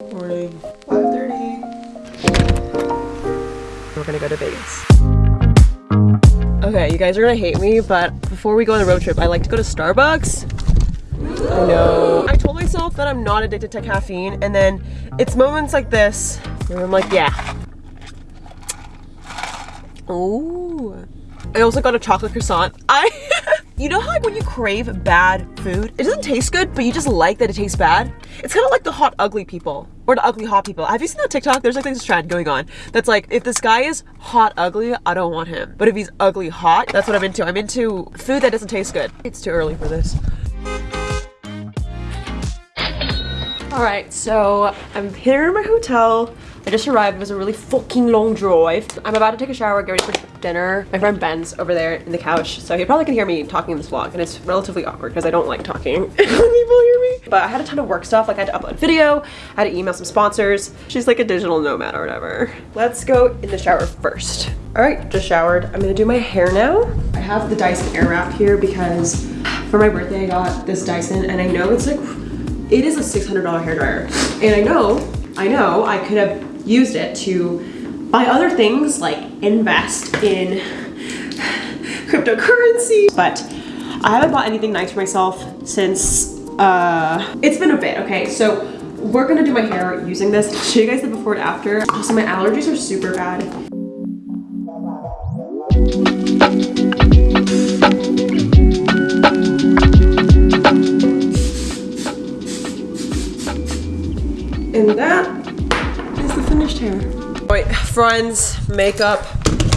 Morning, 5.30. We're gonna go to Vegas. Okay, you guys are gonna hate me, but before we go on the road trip, I like to go to Starbucks. I know. I told myself that I'm not addicted to caffeine, and then it's moments like this where I'm like, yeah. Ooh. I also got a chocolate croissant. I, you know how like when you crave bad food, it doesn't taste good, but you just like that it tastes bad? It's kind of like the hot ugly people or the ugly hot people. Have you seen that TikTok? There's like this trend going on that's like, if this guy is hot ugly, I don't want him. But if he's ugly hot, that's what I'm into. I'm into food that doesn't taste good. It's too early for this. All right, so I'm here in my hotel. I just arrived. It was a really fucking long drive. I'm about to take a shower, get ready for dinner. My friend Ben's over there in the couch, so he probably can hear me talking in this vlog, and it's relatively awkward because I don't like talking when people hear me. But I had a ton of work stuff, like I had to upload video, I had to email some sponsors. She's like a digital nomad or whatever. Let's go in the shower first. All right, just showered. I'm gonna do my hair now. I have the Dyson Airwrap here because for my birthday I got this Dyson, and I know it's like it is a $600 hair dryer. And I know, I know I could have used it to buy other things like invest in cryptocurrency, but I haven't bought anything nice for myself since, uh, it's been a bit, okay? So we're gonna do my hair using this. I'll show you guys the before and after. Also, my allergies are super bad. That is the finished hair. All right, friends, makeup,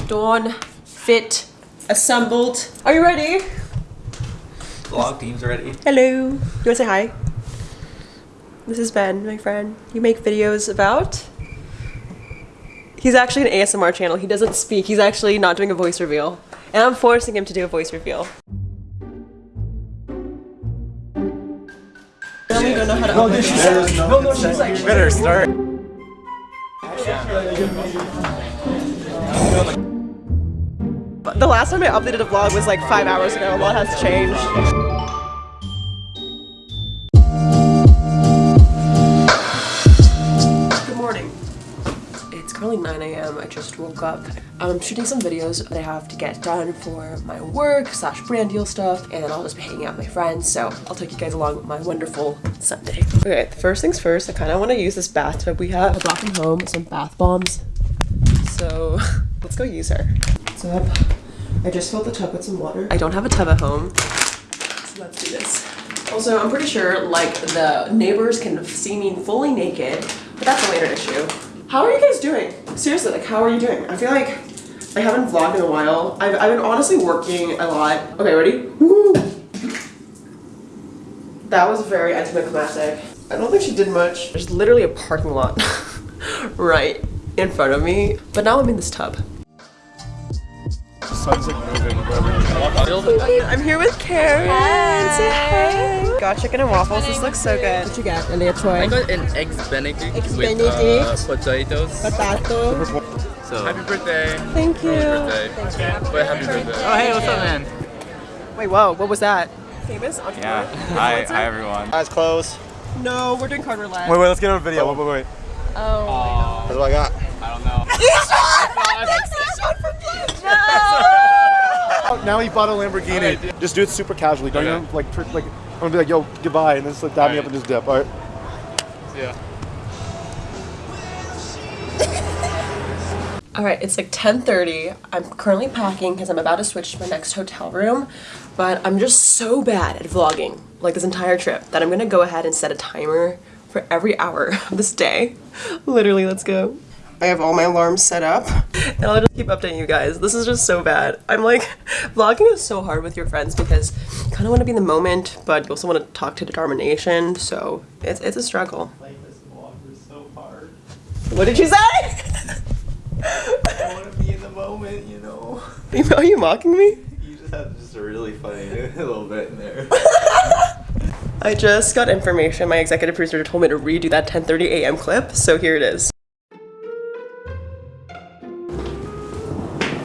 dawn, fit, assembled. Are you ready? Vlog team's ready. Hello. You wanna say hi? This is Ben, my friend. You make videos about? He's actually an ASMR channel. He doesn't speak. He's actually not doing a voice reveal. And I'm forcing him to do a voice reveal. Don't know how to open it. No, no, she's like, better start. The last time I updated a vlog was like five hours ago. A lot has changed. It's currently 9 a.m. I just woke up. I'm shooting some videos that I have to get done for my work slash brand deal stuff and I'll just be hanging out with my friends so I'll take you guys along with my wonderful Sunday. Okay, first things first, I kind of want to use this bathtub we have. I brought from home some bath bombs. So let's go use her. What's up? I just filled the tub with some water. I don't have a tub at home, so let's do this. Also, I'm pretty sure like the neighbors can see me fully naked, but that's a later issue. How are you guys doing? Seriously, like how are you doing? I feel like I haven't vlogged in a while. I've, I've been honestly working a lot. Okay, ready? Woo! That was very anticlimactic. I don't think she did much. There's literally a parking lot right in front of me. But now I'm in this tub. Sun's like moving. I'm here with Karen. Say hi. Got chicken and waffles. This looks so good. What you got, Elia Troy? I got an eggs benedict Eggs with uh, potatoes. Potato. So Happy birthday. Thank you. birthday. But happy birthday. Oh, hey, what's up, man? Wait, whoa, what was that? Famous entrepreneur? Yeah. Hi, hi, everyone. Eyes closed. No, we're doing card roulette. Wait, wait, let's get on a video. Wait, wait, wait. Oh. That's what I got. I don't know. Oh, now he bought a Lamborghini. Just do it super casually. Don't Okay. even like, pr- like, I'm gonna be like, yo, goodbye, and then just like dab me up and just dip. All right. Yeah. All right, it's like 10:30. I'm currently packing because I'm about to switch to my next hotel room, but I'm just so bad at vlogging like this entire trip that I'm gonna go ahead and set a timer for every hour of this day. Literally, let's go. I have all my alarms set up and I'll just keep updating you guys. This is just so bad. I'm like, vlogging is so hard with your friends because you kind of want to be in the moment, but you also want to talk to determination. So it's, it's a struggle. What did you say? I want to be in the moment, you know. Are you mocking me? You just have just a really funny little bit in there. I just got information. My executive producer told me to redo that 10:30 a.m. clip, so here it is.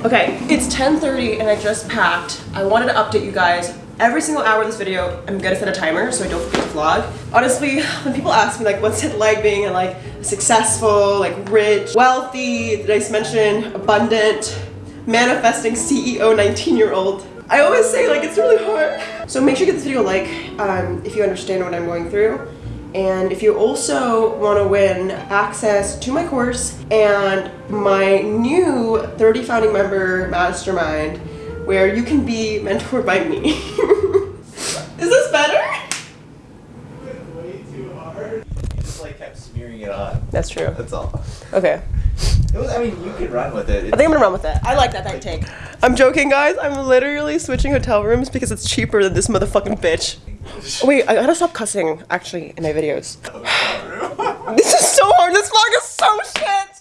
Okay, it's 10:30 and I just packed. I wanted to update you guys Every single hour of this video, I'm gonna set a timer so I don't forget to vlog. Honestly, when people ask me like, what's it like being a, like successful, like rich, wealthy, did I mention abundant, manifesting CEO 19 year old? I always say like it's really hard. So make sure you give this video a like um, if you understand what I'm going through. And if you also want to win access to my course and my new 30 founding member mastermind where you can be mentored by me. Is this better? Way too hard. You just like kept smearing it on. That's true. That's all. Okay. It was, I mean, you could run with it. I think I'm gonna run with it. I like that that take. I'm joking, guys. I'm literally switching hotel rooms because it's cheaper than this motherfucking bitch. Wait, I gotta stop cussing actually in my videos. This is so hard. This vlog is so shit.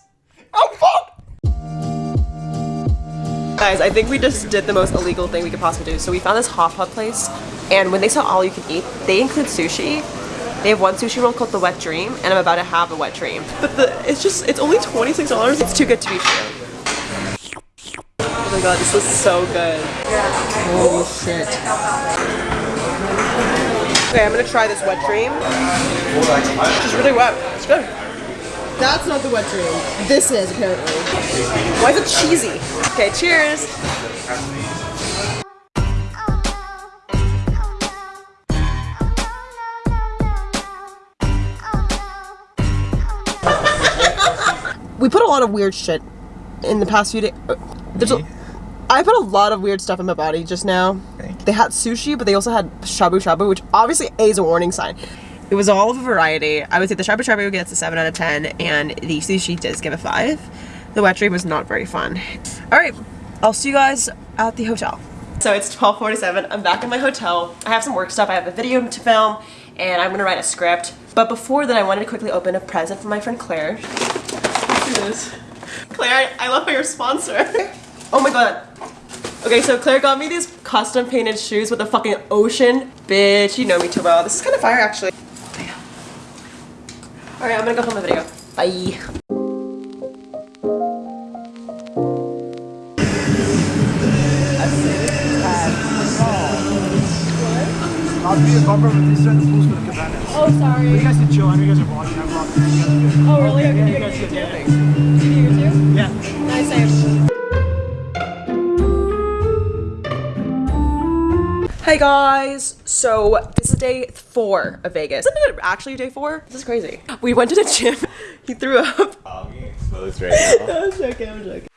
Guys, I think we just did the most illegal thing we could possibly do. So we found this hot pot place, and when they sell all you can eat, they include sushi. They have one sushi roll called the Wet Dream, and I'm about to have a Wet Dream. But the it's just it's only twenty six dollars. It's too good to be true. Oh my god, this is so good. Holy shit. Okay, I'm gonna try this Wet Dream. It's really wet. It's good. That's not the Wet Dream. This is apparently. Why is it cheesy? Okay, cheers. We put a lot of weird shit in the past few days. Uh, there's a, I put a lot of weird stuff in my body just now. They had sushi, but they also had shabu shabu, which obviously A is a warning sign. It was all of a variety. I would say the shabu shabu gets a 7 out of 10, and the sushi does give a 5. The wet dream was not very fun. Alright, I'll see you guys at the hotel. So it's 12:47. I'm back in my hotel. I have some work stuff. I have a video to film, and I'm gonna write a script. But before that, I wanted to quickly open a present from my friend Claire. Let's this. Claire, I love how you're sponsor. Oh my god. Okay, so Claire got me these custom painted shoes with a fucking ocean. Bitch, you know me too well. This is kind of fire actually. Alright, I'm gonna go film the video. Bye. I'll be a bumper, but these are the pools for the cabanas. Oh, sorry. You guys can chill. I know you guys are watching. I'm vlogging. You guys are good. Oh, really? Okay, Yeah, you you guys guys good. Yeah, Do Hey guys, so this is day four of Vegas. Isn't it actually day four? This is crazy. We went to the gym. He threw up. I'm getting exposed right now. I'm joking, I'm joking.